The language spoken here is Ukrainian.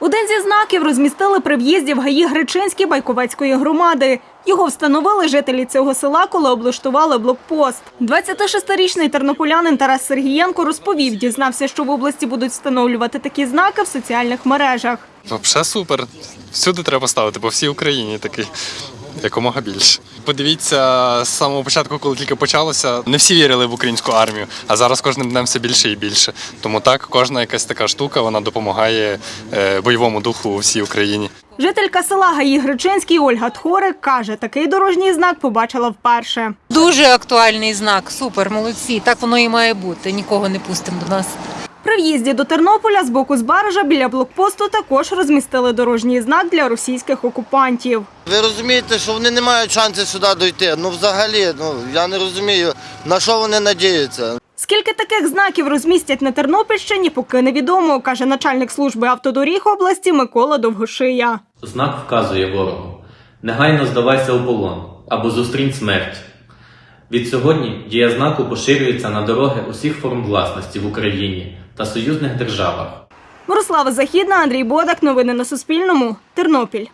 Один зі знаків розмістили при в'їзді в ГАІ Гречинській Байковецької громади. Його встановили жителі цього села, коли облаштували блокпост. 26-річний тернополянин Тарас Сергієнко розповів, дізнався, що в області будуть встановлювати такі знаки в соціальних мережах. Взагалі супер. Всюди треба ставити, по всій Україні такий. Якомога більше. Подивіться, з самого початку, коли тільки почалося, не всі вірили в українську армію, а зараз кожним днем все більше і більше. Тому так, кожна якась така штука вона допомагає е, бойовому духу у всій Україні. Жителька села ГАІ Гречинський Ольга Тхорик каже, такий дорожній знак побачила вперше. Дуже актуальний знак. Супер, молодці. Так воно і має бути. Нікого не пустимо до нас. При в'їзді до Тернополя з боку Збаража біля блокпосту також розмістили дорожній знак для російських окупантів. Ви розумієте, що вони не мають шансу сюди дойти. Ну взагалі, ну я не розумію, на що вони надіються. Скільки таких знаків розмістять на Тернопільщині, поки невідомо, каже начальник служби автодоріг області Микола Довгошия. Знак вказує ворогу: негайно здавайся у полон або зустрінь смерть. Від сьогодні дія знаку поширюється на дороги усіх форм власності в Україні та союзних державах. Мирослава Західна, Андрій Бодак. Новини на Суспільному. Тернопіль.